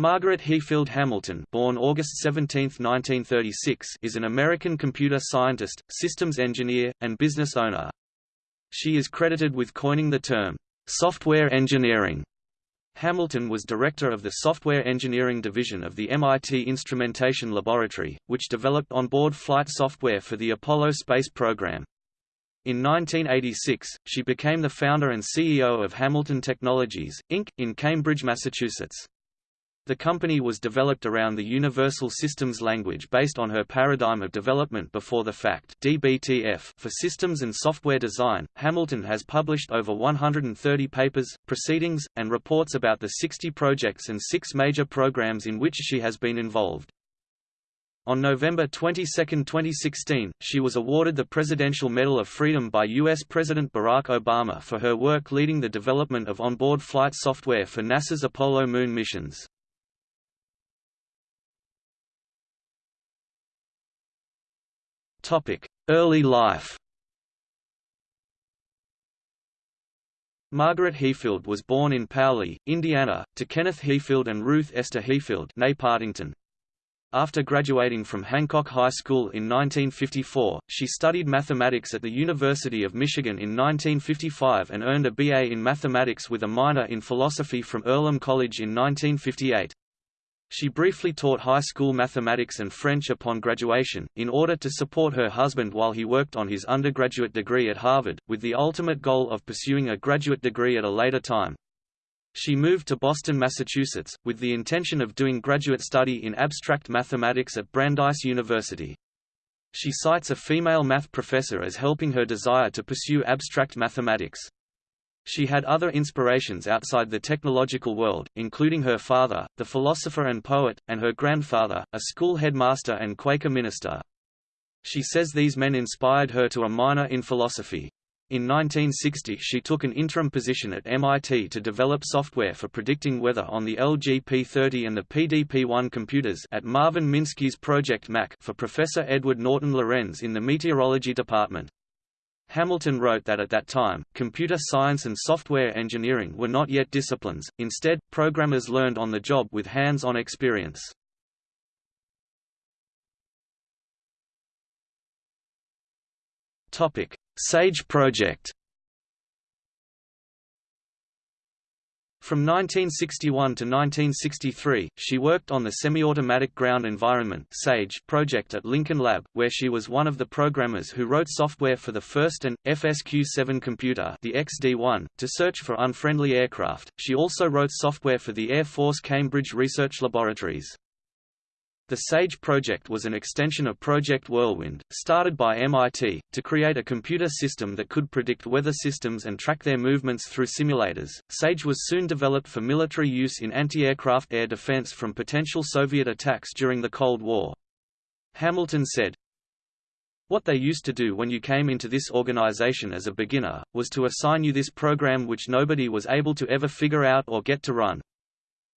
Margaret Heafield Hamilton born August 17, 1936, is an American computer scientist, systems engineer, and business owner. She is credited with coining the term, "...software engineering". Hamilton was director of the Software Engineering Division of the MIT Instrumentation Laboratory, which developed onboard flight software for the Apollo space program. In 1986, she became the founder and CEO of Hamilton Technologies, Inc., in Cambridge, Massachusetts. The company was developed around the Universal Systems Language based on her paradigm of development before the fact DBTF for systems and software design. Hamilton has published over 130 papers, proceedings, and reports about the 60 projects and six major programs in which she has been involved. On November 22, 2016, she was awarded the Presidential Medal of Freedom by U.S. President Barack Obama for her work leading the development of onboard flight software for NASA's Apollo moon missions. Early life Margaret Heafield was born in Paoli, Indiana, to Kenneth Heafield and Ruth Esther Heafield. After graduating from Hancock High School in 1954, she studied mathematics at the University of Michigan in 1955 and earned a BA in mathematics with a minor in philosophy from Earlham College in 1958. She briefly taught high school mathematics and French upon graduation, in order to support her husband while he worked on his undergraduate degree at Harvard, with the ultimate goal of pursuing a graduate degree at a later time. She moved to Boston, Massachusetts, with the intention of doing graduate study in abstract mathematics at Brandeis University. She cites a female math professor as helping her desire to pursue abstract mathematics. She had other inspirations outside the technological world, including her father, the philosopher and poet, and her grandfather, a school headmaster and Quaker minister. She says these men inspired her to a minor in philosophy. In 1960 she took an interim position at MIT to develop software for predicting weather on the LGP-30 and the PDP-1 computers at Marvin Minsky's Project Mac for Professor Edward Norton Lorenz in the meteorology department. Hamilton wrote that at that time, computer science and software engineering were not yet disciplines, instead, programmers learned on the job with hands-on experience. SAGE project From 1961 to 1963, she worked on the Semi-Automatic Ground Environment SAGE project at Lincoln Lab, where she was one of the programmers who wrote software for the first and FSQ-7 computer, the XD-1, to search for unfriendly aircraft. She also wrote software for the Air Force Cambridge Research Laboratories. The SAGE project was an extension of Project Whirlwind, started by MIT, to create a computer system that could predict weather systems and track their movements through simulators. SAGE was soon developed for military use in anti-aircraft air defense from potential Soviet attacks during the Cold War. Hamilton said, what they used to do when you came into this organization as a beginner, was to assign you this program which nobody was able to ever figure out or get to run.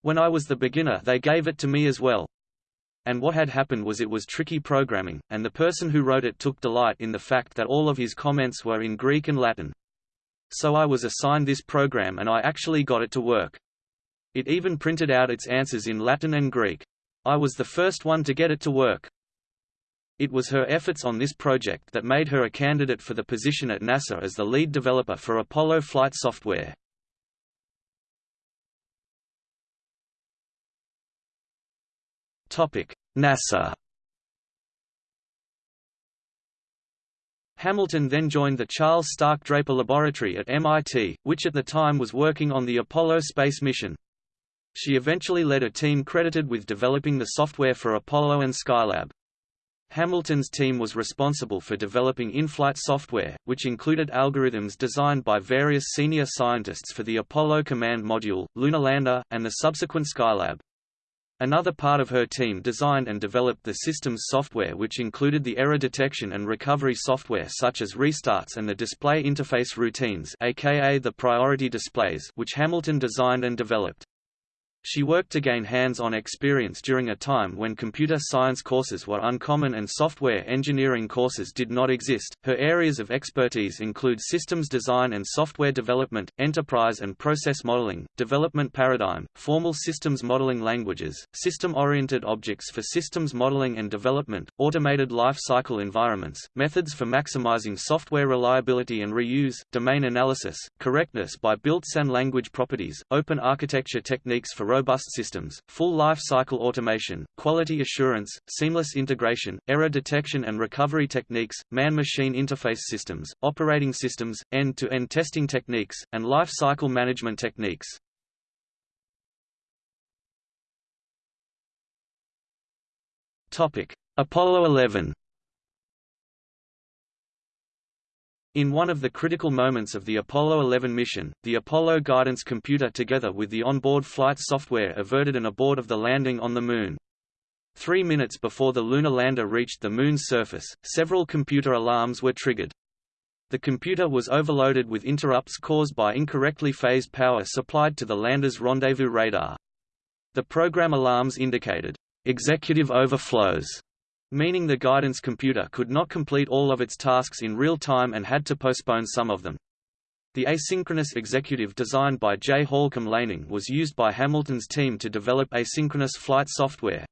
When I was the beginner they gave it to me as well. And what had happened was it was tricky programming, and the person who wrote it took delight in the fact that all of his comments were in Greek and Latin. So I was assigned this program and I actually got it to work. It even printed out its answers in Latin and Greek. I was the first one to get it to work. It was her efforts on this project that made her a candidate for the position at NASA as the lead developer for Apollo flight software. NASA Hamilton then joined the Charles Stark Draper Laboratory at MIT, which at the time was working on the Apollo space mission. She eventually led a team credited with developing the software for Apollo and Skylab. Hamilton's team was responsible for developing in-flight software, which included algorithms designed by various senior scientists for the Apollo Command Module, Lunar Lander, and the subsequent Skylab. Another part of her team designed and developed the system's software which included the error detection and recovery software such as restarts and the display interface routines aka the priority displays which Hamilton designed and developed. She worked to gain hands-on experience during a time when computer science courses were uncommon and software engineering courses did not exist. Her areas of expertise include systems design and software development, enterprise and process modeling, development paradigm, formal systems modeling languages, system-oriented objects for systems modeling and development, automated life cycle environments, methods for maximizing software reliability and reuse, domain analysis, correctness by built-in language properties, open architecture techniques for robust systems, full life cycle automation, quality assurance, seamless integration, error detection and recovery techniques, man-machine interface systems, operating systems, end-to-end -end testing techniques, and life cycle management techniques. Apollo 11 In one of the critical moments of the Apollo 11 mission, the Apollo guidance computer together with the onboard flight software averted an abort of the landing on the Moon. Three minutes before the lunar lander reached the Moon's surface, several computer alarms were triggered. The computer was overloaded with interrupts caused by incorrectly phased power supplied to the lander's rendezvous radar. The program alarms indicated, "...executive overflows", meaning the guidance computer could not complete all of its tasks in real time and had to postpone some of them. The asynchronous executive designed by J. Halcombe Laning was used by Hamilton's team to develop asynchronous flight software.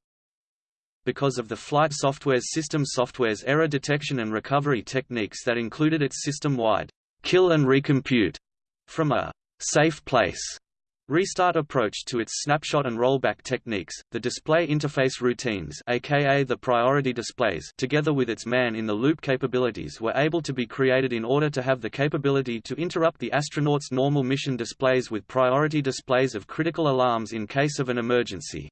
Because of the flight software's system software's error detection and recovery techniques that included its system-wide kill and recompute from a safe place Restart approach to its snapshot and rollback techniques, the display interface routines aka the priority displays together with its man-in-the-loop capabilities were able to be created in order to have the capability to interrupt the astronauts' normal mission displays with priority displays of critical alarms in case of an emergency.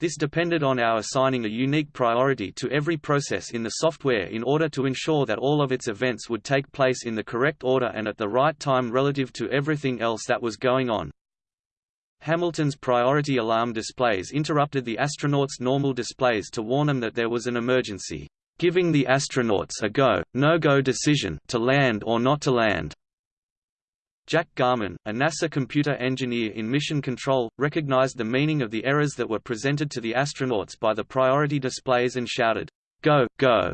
This depended on our assigning a unique priority to every process in the software in order to ensure that all of its events would take place in the correct order and at the right time relative to everything else that was going on. Hamilton's priority alarm displays interrupted the astronauts' normal displays to warn them that there was an emergency, giving the astronauts a go, no-go decision to land or not to land. Jack Garman, a NASA computer engineer in mission control, recognized the meaning of the errors that were presented to the astronauts by the priority displays and shouted, Go, go!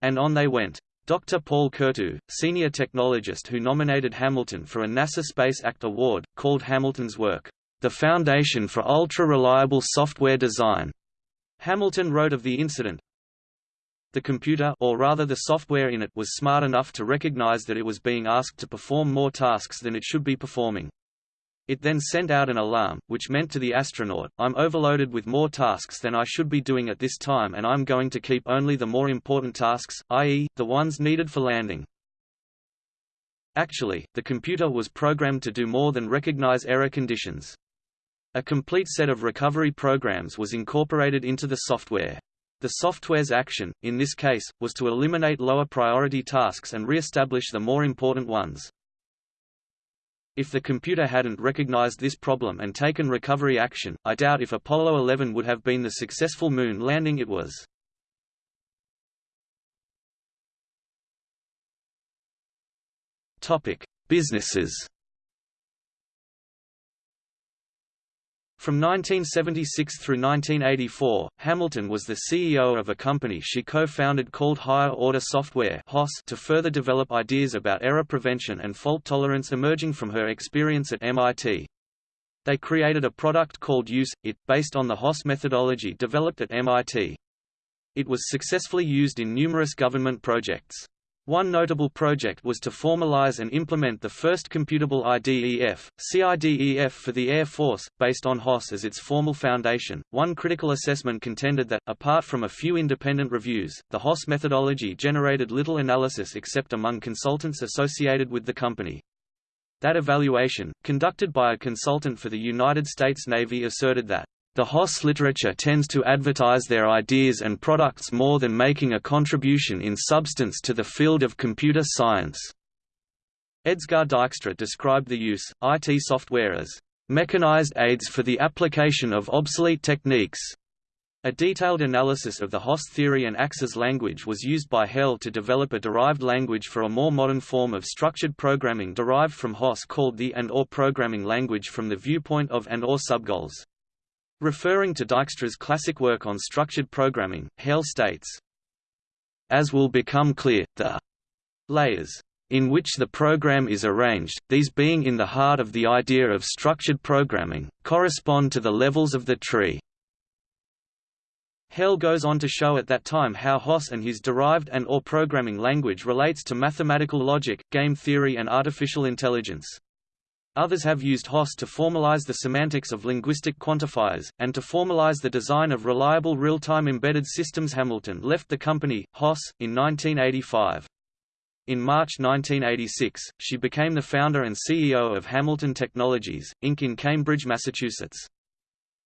And on they went. Dr. Paul Curto, senior technologist who nominated Hamilton for a NASA Space Act Award, called Hamilton's work, the foundation for ultra-reliable software design. Hamilton wrote of the incident, the computer or rather the software in it was smart enough to recognize that it was being asked to perform more tasks than it should be performing. It then sent out an alarm, which meant to the astronaut, I'm overloaded with more tasks than I should be doing at this time and I'm going to keep only the more important tasks, i.e., the ones needed for landing. Actually, the computer was programmed to do more than recognize error conditions. A complete set of recovery programs was incorporated into the software. The software's action, in this case, was to eliminate lower priority tasks and re-establish the more important ones. If the computer hadn't recognized this problem and taken recovery action, I doubt if Apollo 11 would have been the successful moon landing it was. Businesses From 1976 through 1984, Hamilton was the CEO of a company she co-founded called Higher Order Software to further develop ideas about error prevention and fault tolerance emerging from her experience at MIT. They created a product called Use-It, based on the HOS methodology developed at MIT. It was successfully used in numerous government projects. One notable project was to formalize and implement the first computable IDEF, CIDEF for the Air Force, based on HOS as its formal foundation. One critical assessment contended that, apart from a few independent reviews, the HOS methodology generated little analysis except among consultants associated with the company. That evaluation, conducted by a consultant for the United States Navy asserted that the HOS literature tends to advertise their ideas and products more than making a contribution in substance to the field of computer science. Edsger Dijkstra described the use, IT software as mechanized aids for the application of obsolete techniques. A detailed analysis of the HOS theory and AXES language was used by Hale to develop a derived language for a more modern form of structured programming derived from HOS called the and or programming language from the viewpoint of and or subgoals. Referring to Dijkstra's classic work on structured programming, Hale states, As will become clear, the layers in which the program is arranged, these being in the heart of the idea of structured programming, correspond to the levels of the tree. Hale goes on to show at that time how HOS and his derived and or programming language relates to mathematical logic, game theory and artificial intelligence. Others have used HOS to formalize the semantics of linguistic quantifiers, and to formalize the design of reliable real-time embedded systems Hamilton left the company, HOS, in 1985. In March 1986, she became the founder and CEO of Hamilton Technologies, Inc. in Cambridge, Massachusetts.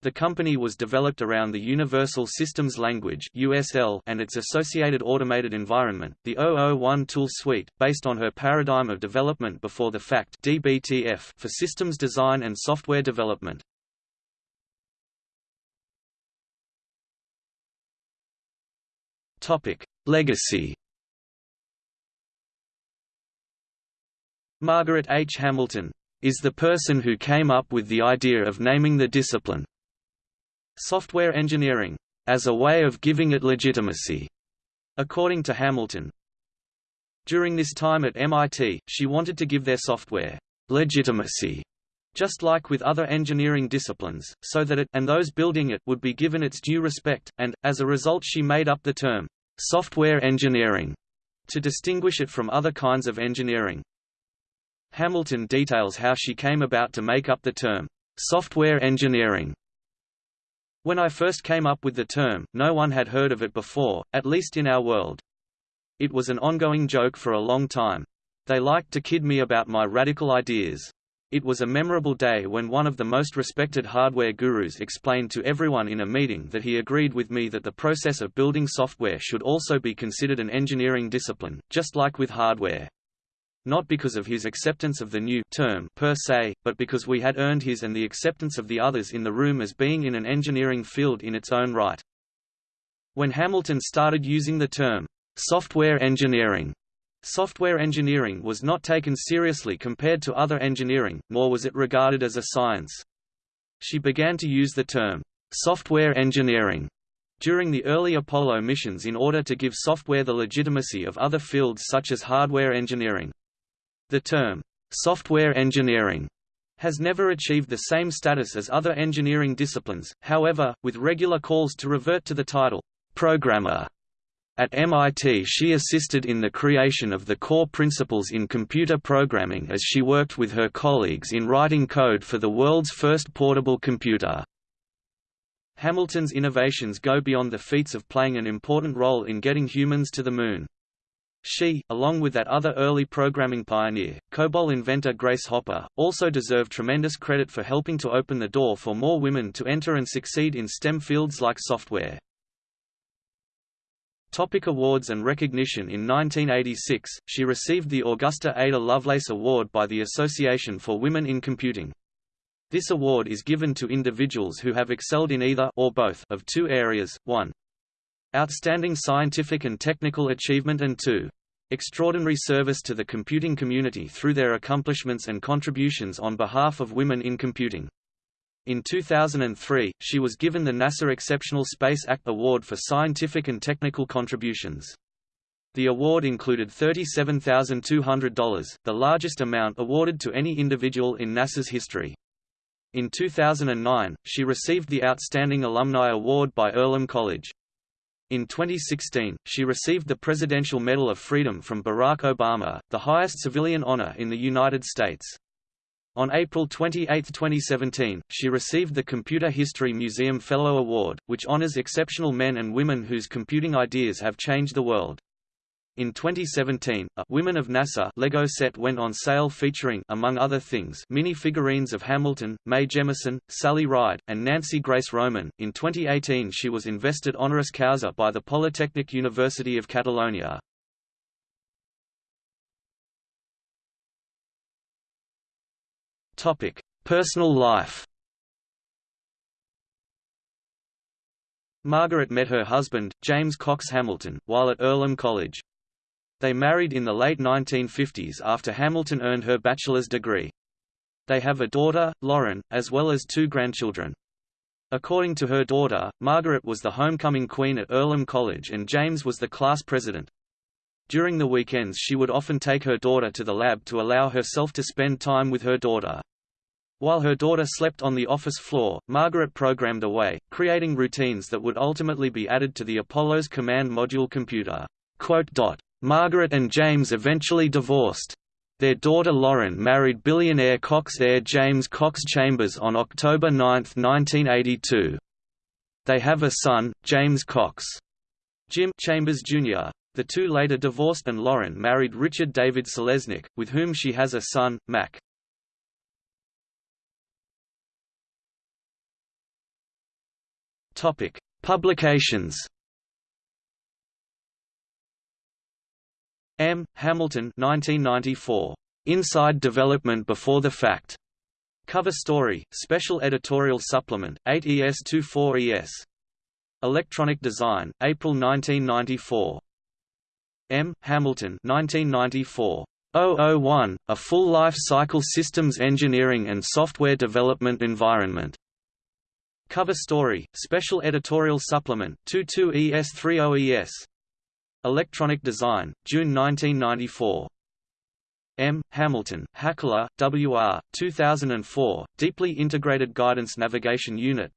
The company was developed around the Universal Systems Language (USL) and its associated automated environment, the 001 tool suite, based on her paradigm of development before the fact (DBTF) for systems design and software development. Topic: Legacy. Margaret H. Hamilton is the person who came up with the idea of naming the discipline software engineering, as a way of giving it legitimacy, according to Hamilton. During this time at MIT, she wanted to give their software legitimacy, just like with other engineering disciplines, so that it and those building it would be given its due respect, and, as a result she made up the term software engineering to distinguish it from other kinds of engineering. Hamilton details how she came about to make up the term software engineering when I first came up with the term, no one had heard of it before, at least in our world. It was an ongoing joke for a long time. They liked to kid me about my radical ideas. It was a memorable day when one of the most respected hardware gurus explained to everyone in a meeting that he agreed with me that the process of building software should also be considered an engineering discipline, just like with hardware not because of his acceptance of the new term per se, but because we had earned his and the acceptance of the others in the room as being in an engineering field in its own right. When Hamilton started using the term software engineering, software engineering was not taken seriously compared to other engineering, nor was it regarded as a science. She began to use the term software engineering during the early Apollo missions in order to give software the legitimacy of other fields such as hardware engineering. The term, software engineering, has never achieved the same status as other engineering disciplines, however, with regular calls to revert to the title, programmer. At MIT she assisted in the creation of the core principles in computer programming as she worked with her colleagues in writing code for the world's first portable computer. Hamilton's innovations go beyond the feats of playing an important role in getting humans to the Moon. She, along with that other early programming pioneer, COBOL inventor Grace Hopper, also deserve tremendous credit for helping to open the door for more women to enter and succeed in STEM fields like software. Topic awards and recognition In 1986, she received the Augusta Ada Lovelace Award by the Association for Women in Computing. This award is given to individuals who have excelled in either or both of two areas, 1 Outstanding scientific and technical achievement and 2. Extraordinary service to the computing community through their accomplishments and contributions on behalf of women in computing. In 2003, she was given the NASA Exceptional Space Act Award for scientific and technical contributions. The award included $37,200, the largest amount awarded to any individual in NASA's history. In 2009, she received the Outstanding Alumni Award by Earlham College. In 2016, she received the Presidential Medal of Freedom from Barack Obama, the highest civilian honor in the United States. On April 28, 2017, she received the Computer History Museum Fellow Award, which honors exceptional men and women whose computing ideas have changed the world. In 2017, a Women of NASA Lego set went on sale featuring among other things mini figurines of Hamilton, Mae Jemison, Sally Ride, and Nancy Grace Roman. In 2018, she was invested honoris causa by the Polytechnic University of Catalonia. Topic: Personal life. Margaret met her husband, James Cox Hamilton, while at Earlham College. They married in the late 1950s after Hamilton earned her bachelor's degree. They have a daughter, Lauren, as well as two grandchildren. According to her daughter, Margaret was the homecoming queen at Earlham College and James was the class president. During the weekends she would often take her daughter to the lab to allow herself to spend time with her daughter. While her daughter slept on the office floor, Margaret programmed away, creating routines that would ultimately be added to the Apollo's command module computer. Margaret and James eventually divorced. Their daughter Lauren married billionaire Cox heir James Cox Chambers on October 9, 1982. They have a son, James Cox. Jim Chambers Jr. The two later divorced and Lauren married Richard David Selesnik, with whom she has a son, Mac. Topic: Publications. M. Hamilton 1994. Inside Development Before the Fact. Cover Story, Special Editorial Supplement, 8 ES24 ES. Electronic Design, April 1994. M. Hamilton 1994. 001, A Full Life Cycle Systems Engineering and Software Development Environment. Cover Story, Special Editorial Supplement, 22 ES30 ES. Electronic Design, June 1994. M. Hamilton, Hackler, W.R., 2004, Deeply Integrated Guidance Navigation Unit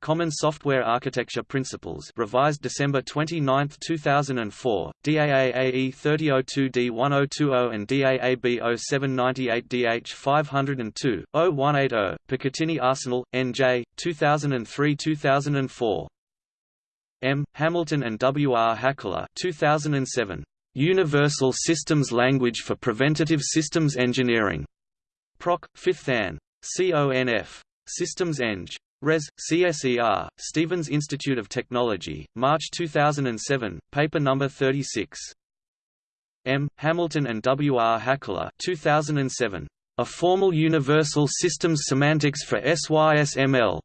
Common Software Architecture Principles revised December 29, 2004, DAAAE 3002D1020 and DAAB 0798DH 502-0180, Picatinny Arsenal, N.J., 2003-2004. M. Hamilton and W. R. Hackler 2007. Universal Systems Language for Preventative Systems Engineering. Proc. 5th Ann. CONF. Systems Eng. Res. CSER, Stevens Institute of Technology, March 2007, paper number 36. M. Hamilton and W. R. Hackler 2007. A Formal Universal Systems Semantics for SYSML.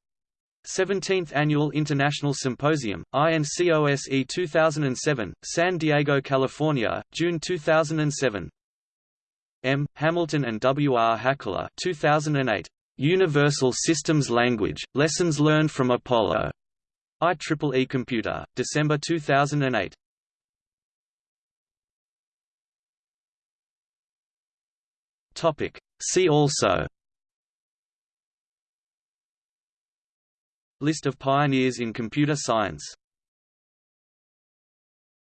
17th Annual International Symposium, INCOSE 2007, San Diego, California, June 2007. M. Hamilton and W. R. Hackler 2008. Universal Systems Language, Lessons Learned from Apollo. IEEE Computer, December 2008. See also List of pioneers in computer science